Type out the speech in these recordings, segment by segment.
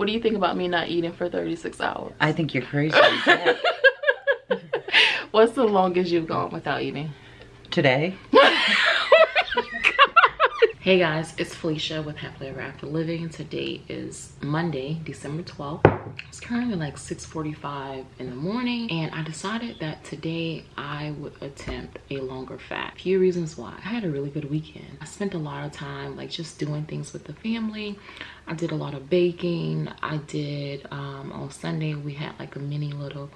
What do you think about me not eating for 36 hours? I think you're crazy. What's the longest you've gone without eating? Today. Oh hey guys, it's Felicia with Happily Ever After Living. Today is Monday, December 12th. It's currently like 6.45 in the morning and I decided that today I would attempt a longer fast. A few reasons why. I had a really good weekend. I spent a lot of time like just doing things with the family. I did a lot of baking. I did, um, on Sunday we had like a mini little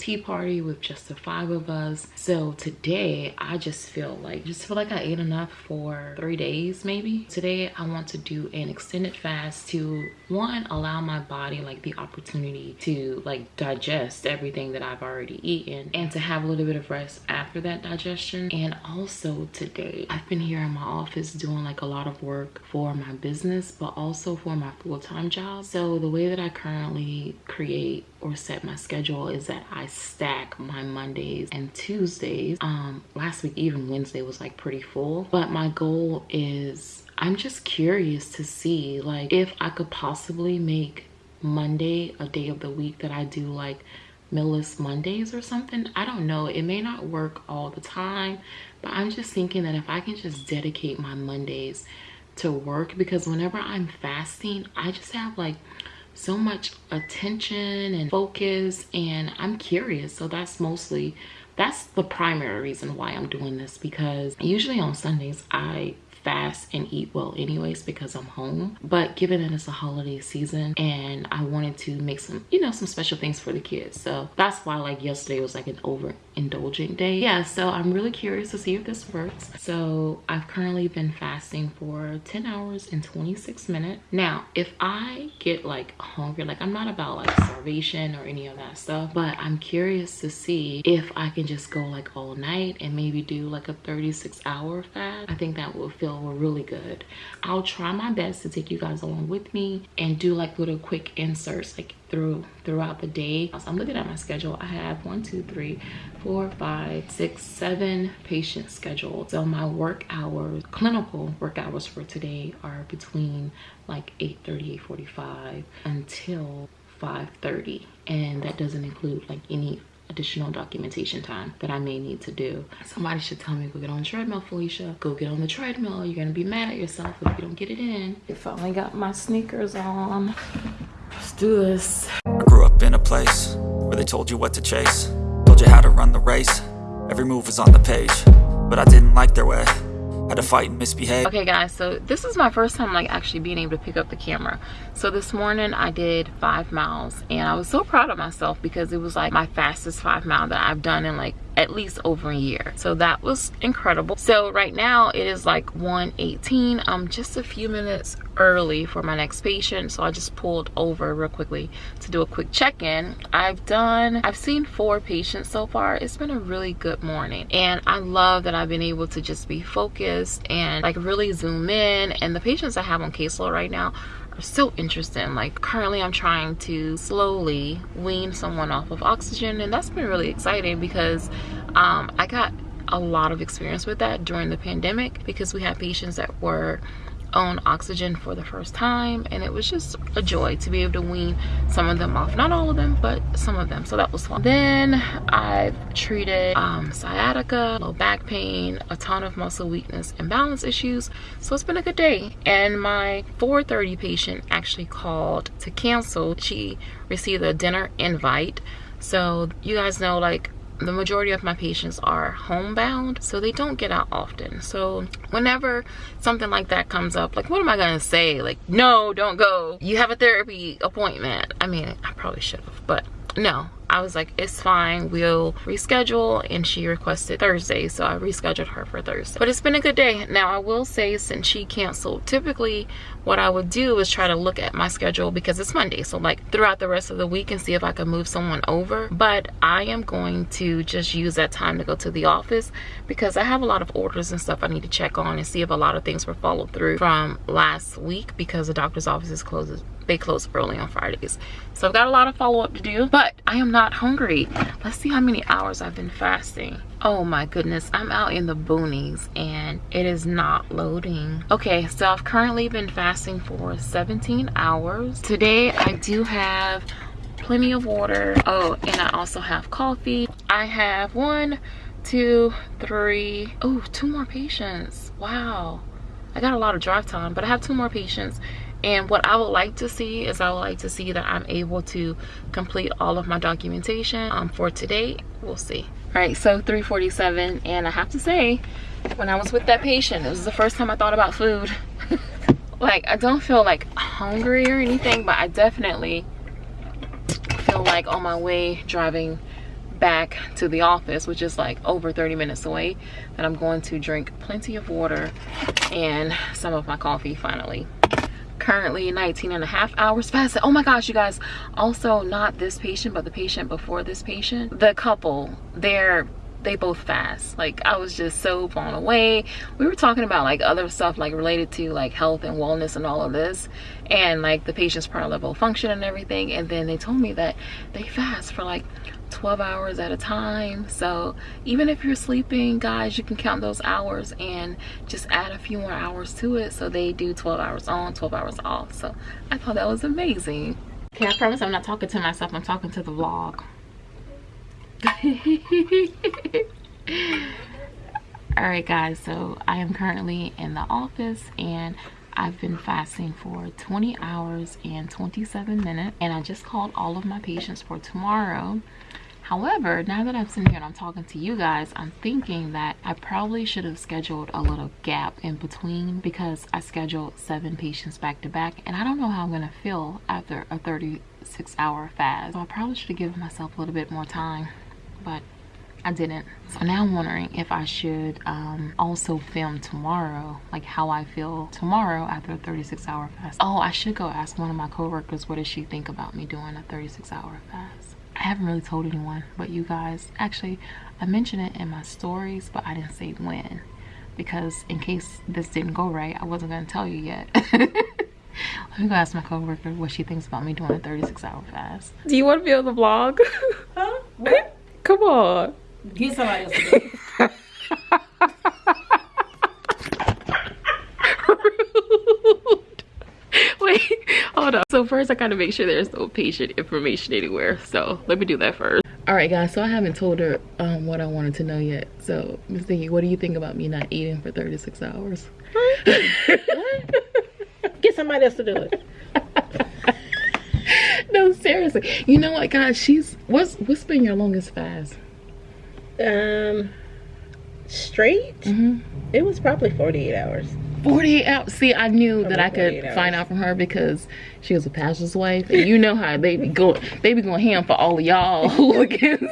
tea party with just the five of us. So today i just feel like just feel like i ate enough for three days maybe. Today i want to do an extended fast to one allow my body like the opportunity to like digest everything that i've already eaten and to have a little bit of rest after that digestion. And also today i've been here in my office doing like a lot of work for my business but also for my full-time job so the way that i currently create or set my schedule is that I stack my Mondays and Tuesdays. Um, last week, even Wednesday was like pretty full. But my goal is I'm just curious to see like if I could possibly make Monday a day of the week that I do like Millis Mondays or something. I don't know. It may not work all the time, but I'm just thinking that if I can just dedicate my Mondays to work because whenever I'm fasting, I just have like so much attention and focus and I'm curious. So that's mostly, that's the primary reason why I'm doing this because usually on Sundays I fast and eat well anyways because I'm home. But given that it's a holiday season and I wanted to make some, you know, some special things for the kids. So that's why like yesterday was like an overindulgent day. Yeah, so I'm really curious to see if this works. So I've currently been fasting for 10 hours and 26 minutes. Now, if I get like hungry, like I'm not about like starvation or any of that stuff, but I'm curious to see if I can just go like all night and maybe do like a 36 hour fast. I think that will feel feel really good. I'll try my best to take you guys along with me and do like little quick inserts like through throughout the day. So i'm looking at my schedule. I have one two three four five six seven patients scheduled so my work hours clinical work hours for today are between like 8 30 8 45 until 5:30, and that doesn't include like any additional documentation time that I may need to do. Somebody should tell me, go get on the treadmill, Felicia. Go get on the treadmill. You're gonna be mad at yourself if you don't get it in. I finally got my sneakers on. Let's do this. I grew up in a place where they told you what to chase. Told you how to run the race. Every move was on the page. But I didn't like their way had to fight and misbehave. Okay guys, so this is my first time like actually being able to pick up the camera. So this morning I did five miles and I was so proud of myself because it was like my fastest five mile that I've done in like at least over a year. So that was incredible. So right now it is like 118 i'm just a few minutes early for my next patient so i just pulled over real quickly to do a quick check-in. I've done i've seen four patients so far. It's been a really good morning. And i love that i've been able to just be focused and like really zoom in. And the patients i have on caseload right now so interesting. Like currently i'm trying to slowly wean someone off of oxygen and that's been really exciting because um, i got a lot of experience with that during the pandemic because we had patients that were on oxygen for the first time and it was just a joy to be able to wean some of them off. Not all of them but some of them so that was fun. Then i've treated um, sciatica low back pain a ton of muscle weakness and balance issues so it's been a good day. And my 4:30 patient actually called to cancel. She received a dinner invite so you guys know like the majority of my patients are homebound so they don't get out often. So whenever something like that comes up like what am i gonna say? Like no don't go. You have a therapy appointment. I mean i probably should have but no I was like, it's fine, we'll reschedule. And she requested Thursday, so I rescheduled her for Thursday. But it's been a good day. Now, I will say, since she canceled, typically what I would do is try to look at my schedule because it's Monday. So, like, throughout the rest of the week and see if I can move someone over. But I am going to just use that time to go to the office because I have a lot of orders and stuff I need to check on and see if a lot of things were followed through from last week because the doctor's office is closed they close early on Fridays. So I've got a lot of follow-up to do, but I am not hungry. Let's see how many hours I've been fasting. Oh my goodness, I'm out in the boonies and it is not loading. Okay, so I've currently been fasting for 17 hours. Today I do have plenty of water. Oh, and I also have coffee. I have one, two, three, oh, two more patients. Wow. I got a lot of drive time, but I have two more patients. And what I would like to see is I would like to see that I'm able to complete all of my documentation um, for today. We'll see. All right, so 347, and I have to say, when I was with that patient, it was the first time I thought about food. like, I don't feel like hungry or anything, but I definitely feel like on my way driving back to the office which is like over 30 minutes away that i'm going to drink plenty of water and some of my coffee finally currently 19 and a half hours past oh my gosh you guys. Also not this patient but the patient before this patient. The couple they're they both fast. Like i was just so blown away. We were talking about like other stuff like related to like health and wellness and all of this. And like the patient's prior level function and everything. And then they told me that they fast for like 12 hours at a time. So even if you're sleeping guys you can count those hours and just add a few more hours to it. So they do 12 hours on 12 hours off. So i thought that was amazing. Okay i promise i'm not talking to myself. I'm talking to the vlog. All right guys so i am currently in the office and I've been fasting for 20 hours and 27 minutes. And I just called all of my patients for tomorrow However, now that I'm sitting here and I'm talking to you guys, I'm thinking that I probably should have scheduled a little gap in between because I scheduled seven patients back to back and I don't know how I'm going to feel after a 36 hour fast. So I probably should have given myself a little bit more time, but I didn't. So now I'm wondering if I should um, also film tomorrow, like how I feel tomorrow after a 36 hour fast. Oh, I should go ask one of my coworkers what does she think about me doing a 36 hour fast. I haven't really told anyone but you guys. Actually, I mentioned it in my stories, but I didn't say when. Because in case this didn't go right, I wasn't going to tell you yet. Let me go ask my coworker what she thinks about me doing a 36 hour fast. Do you want to be on the vlog? Huh? What? Come on. Get somebody else to do Wait, hold on. So first I gotta make sure there's no patient information anywhere. So let me do that first. All right guys, so I haven't told her um, what I wanted to know yet. So Miss Thingy, what do you think about me not eating for 36 hours? Get somebody else to do it. no, seriously. You know what, guys? She's what's what's been your longest fast? Um, straight. Mm -hmm. It was probably 48 hours. 48 hours. See, I knew that I could find out from her because she was a pastor's wife, and you know how they be going, they be going ham for all of y'all hooligans.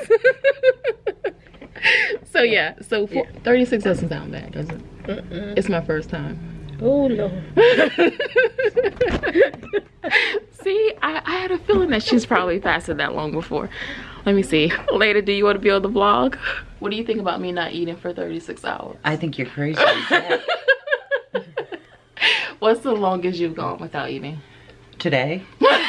so yeah, so for, yeah. 36 doesn't sound bad, does it? Mm -mm. It's my first time. Oh no. see, I, I had a feeling that she's probably fasted that long before. Let me see. Later, do you want to be on the vlog? What do you think about me not eating for 36 hours? I think you're crazy. What's the longest you've gone without eating? Today. oh.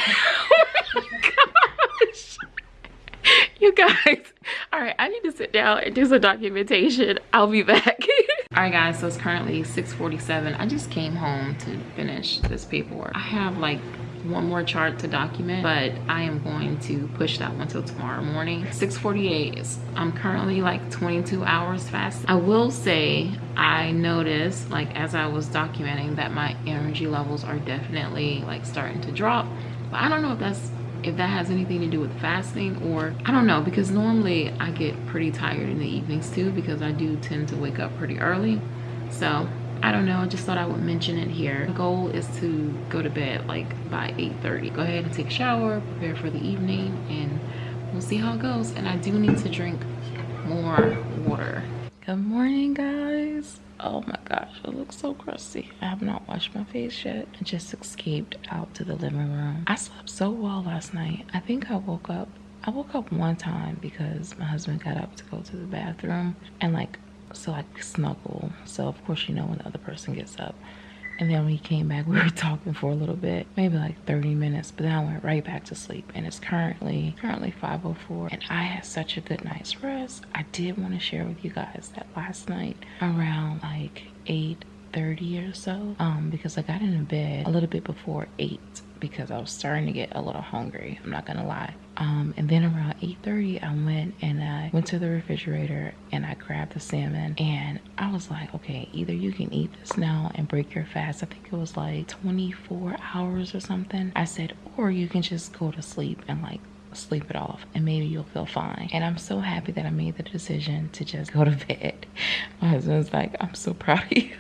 You guys. All right, I need to sit down and do some documentation. I'll be back. all right guys, so it's currently 6.47. I just came home to finish this paperwork. I have like one more chart to document but i am going to push that one till tomorrow morning. 6:48. i'm currently like 22 hours fast. I will say i noticed like as i was documenting that my energy levels are definitely like starting to drop. But i don't know if that's if that has anything to do with fasting or i don't know because normally i get pretty tired in the evenings too because i do tend to wake up pretty early. So I don't know, I just thought I would mention it here. The goal is to go to bed like by 8.30. Go ahead and take a shower, prepare for the evening, and we'll see how it goes. And I do need to drink more water. Good morning, guys. Oh my gosh, it looks so crusty. I have not washed my face yet. I just escaped out to the living room. I slept so well last night. I think I woke up I woke up one time because my husband got up to go to the bathroom and like so I snuggle. So of course, you know, when the other person gets up And then when he came back, we were talking for a little bit, maybe like 30 minutes, but then I went right back to sleep. And it's currently, currently 5.04 and I had such a good night's rest. I did want to share with you guys that last night around like 8 30 or so um because i got into bed a little bit before 8 because i was starting to get a little hungry i'm not gonna lie. Um and then around 8:30, i went and i went to the refrigerator and i grabbed the salmon and i was like okay either you can eat this now and break your fast. I think it was like 24 hours or something. I said or you can just go to sleep and like sleep it off and maybe you'll feel fine. And i'm so happy that i made the decision to just go to bed. My husband's like i'm so proud of you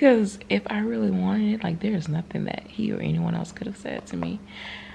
because if I really wanted it, like there's nothing that he or anyone else could have said to me.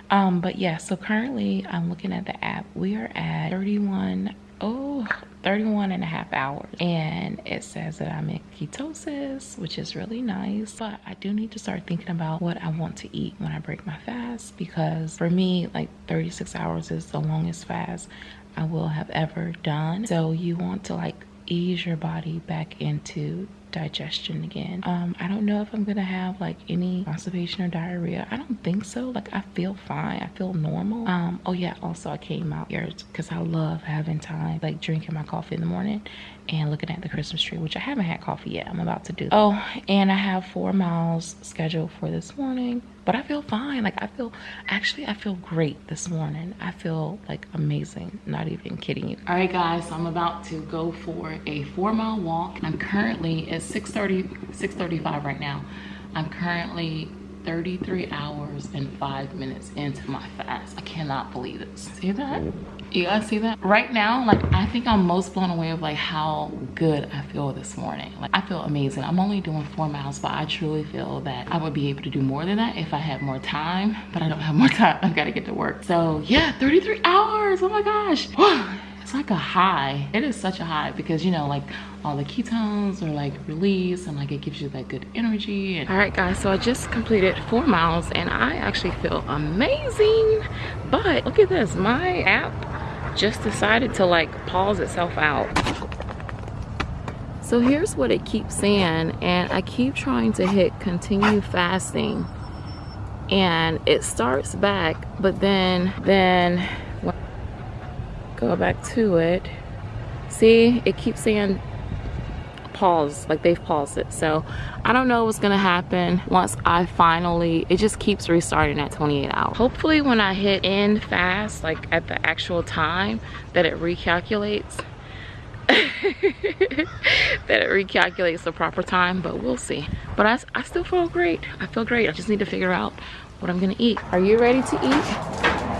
Um, but yeah, so currently I'm looking at the app. We are at 31, oh, 31 and a half hours. And it says that I'm in ketosis, which is really nice. But I do need to start thinking about what I want to eat when I break my fast because for me, like 36 hours is the longest fast I will have ever done. So you want to like ease your body back into digestion again. Um, I don't know if I'm gonna have like any constipation or diarrhea. I don't think so. Like I feel fine. I feel normal. Um, oh yeah, also I came out here because I love having time, like drinking my coffee in the morning and looking at the Christmas tree, which I haven't had coffee yet. I'm about to do. Oh, and I have four miles scheduled for this morning but I feel fine. Like I feel, actually I feel great this morning. I feel like amazing, not even kidding you. All right guys, so I'm about to go for a four mile walk. I'm currently, it's 6.30, 6.35 right now. I'm currently 33 hours and five minutes into my fast. I cannot believe it. See that? You guys see that? Right now, like I think I'm most blown away of like how good I feel this morning. Like I feel amazing. I'm only doing four miles, but I truly feel that I would be able to do more than that if I had more time, but I don't have more time. I've got to get to work. So yeah, 33 hours. Oh my gosh. It's like a high. It is such a high because you know, like all the ketones are like released and like it gives you that good energy. All right guys, so I just completed four miles and I actually feel amazing. But look at this, my app just decided to like pause itself out. So here's what it keeps saying and I keep trying to hit continue fasting and it starts back but then then go back to it. See it keeps saying pause like they've paused it. So i don't know what's gonna happen once i finally it just keeps restarting at 28 hours. Hopefully when i hit end fast like at the actual time that it recalculates that it recalculates the proper time but we'll see. But I, I still feel great. I feel great. I just need to figure out what i'm gonna eat. Are you ready to eat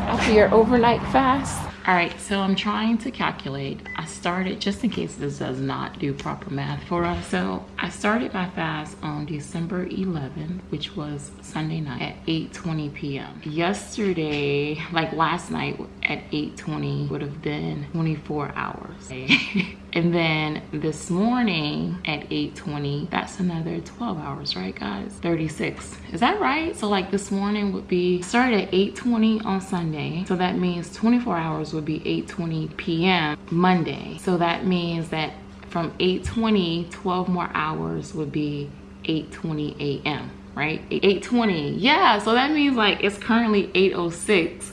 after your overnight fast all right, so I'm trying to calculate. I started, just in case this does not do proper math for us. So I started my fast on December 11th, which was Sunday night at 8.20 p.m. Yesterday, like last night at 8.20 would have been 24 hours. And then this morning at 8.20, that's another 12 hours, right guys? 36, is that right? So like this morning would be, started at 8.20 on Sunday. So that means 24 hours would be 8.20 p.m. Monday. So that means that from 8.20, 12 more hours would be 8.20 a.m right 820 yeah so that means like it's currently 806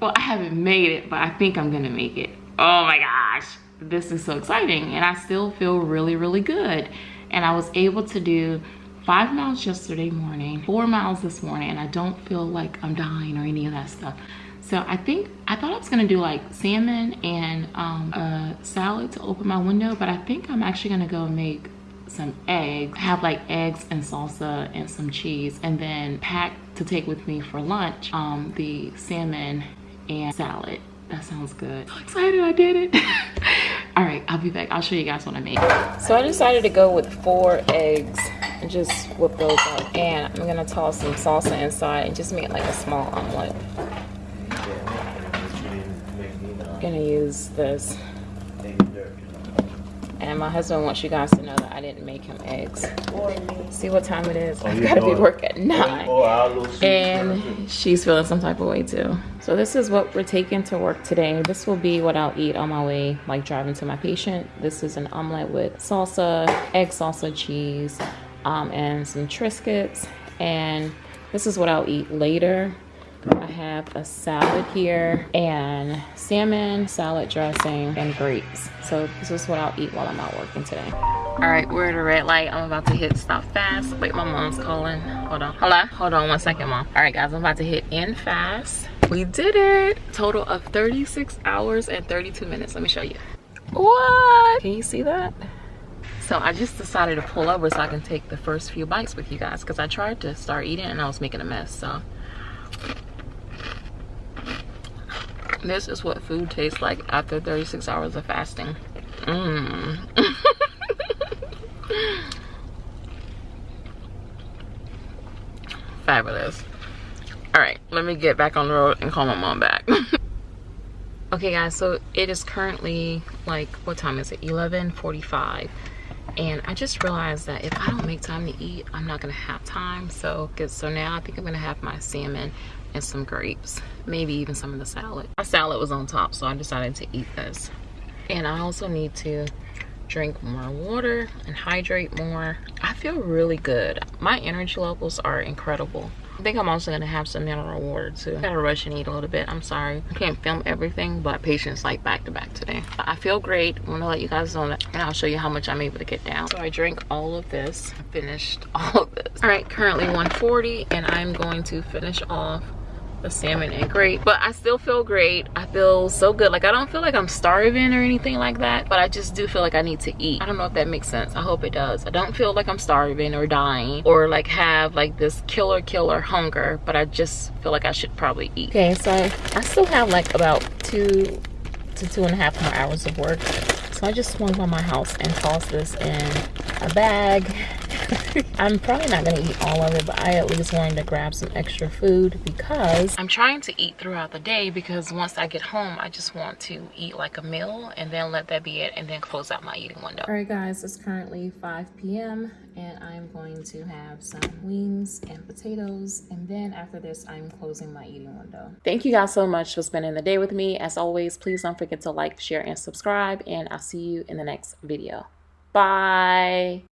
well i haven't made it but i think i'm gonna make it. Oh my gosh this is so exciting and i still feel really really good. And i was able to do five miles yesterday morning four miles this morning and i don't feel like i'm dying or any of that stuff. So i think i thought i was gonna do like salmon and um, a salad to open my window but i think i'm actually gonna go make some eggs have like eggs and salsa and some cheese and then pack to take with me for lunch um, the salmon and salad. That sounds good. So excited I did it. All right, I'll be back. I'll show you guys what I made. So I decided to go with four eggs and just whip those up. And I'm gonna toss some salsa inside and just make like a small omelet. I'm gonna use this. And my husband wants you guys to know that I didn't make him eggs. See what time it is? Oh, I've got to be work at 9. and she's feeling some type of way too. So this is what we're taking to work today. This will be what I'll eat on my way, like driving to my patient. This is an omelet with salsa, egg salsa, cheese, um, and some Triscuits. And this is what I'll eat later. I have a salad here and salmon, salad dressing, and grapes. So this is what I'll eat while I'm out working today. All right, we're at a red light. I'm about to hit stop fast. Wait, my mom's calling. Hold on. Hello? Hold on one second, mom. All right, guys, I'm about to hit in fast. We did it. Total of 36 hours and 32 minutes. Let me show you. What? Can you see that? So I just decided to pull over so I can take the first few bites with you guys because I tried to start eating and I was making a mess. So this is what food tastes like after 36 hours of fasting. Mmm. Fabulous. All right, let me get back on the road and call my mom back. okay guys, so it is currently like, what time is it? 11.45 and I just realized that if I don't make time to eat, I'm not gonna have time. So, so now I think I'm gonna have my salmon and some grapes, maybe even some of the salad. My salad was on top, so I decided to eat this. And I also need to drink more water and hydrate more. I feel really good. My energy levels are incredible. I think I'm also gonna have some mineral water too. I gotta rush and eat a little bit. I'm sorry. I can't film everything, but patience like back to back today. I feel great. I'm gonna let you guys know that and I'll show you how much I'm able to get down. So I drank all of this. I finished all of this. All right, currently 140 and I'm going to finish off the salmon and great but i still feel great. I feel so good. Like i don't feel like i'm starving or anything like that but i just do feel like i need to eat. I don't know if that makes sense. I hope it does. I don't feel like i'm starving or dying or like have like this killer killer hunger but i just feel like i should probably eat. Okay so i still have like about two to two and a half more hours of work. So i just swung by my house and tossed this in a bag I'm probably not gonna eat all of it, but I at least wanted to grab some extra food because I'm trying to eat throughout the day because once I get home, I just want to eat like a meal and then let that be it and then close out my eating window. All right guys, it's currently 5 p.m. and I'm going to have some wings and potatoes and then after this, I'm closing my eating window. Thank you guys so much for spending the day with me. As always, please don't forget to like, share, and subscribe and I'll see you in the next video. Bye.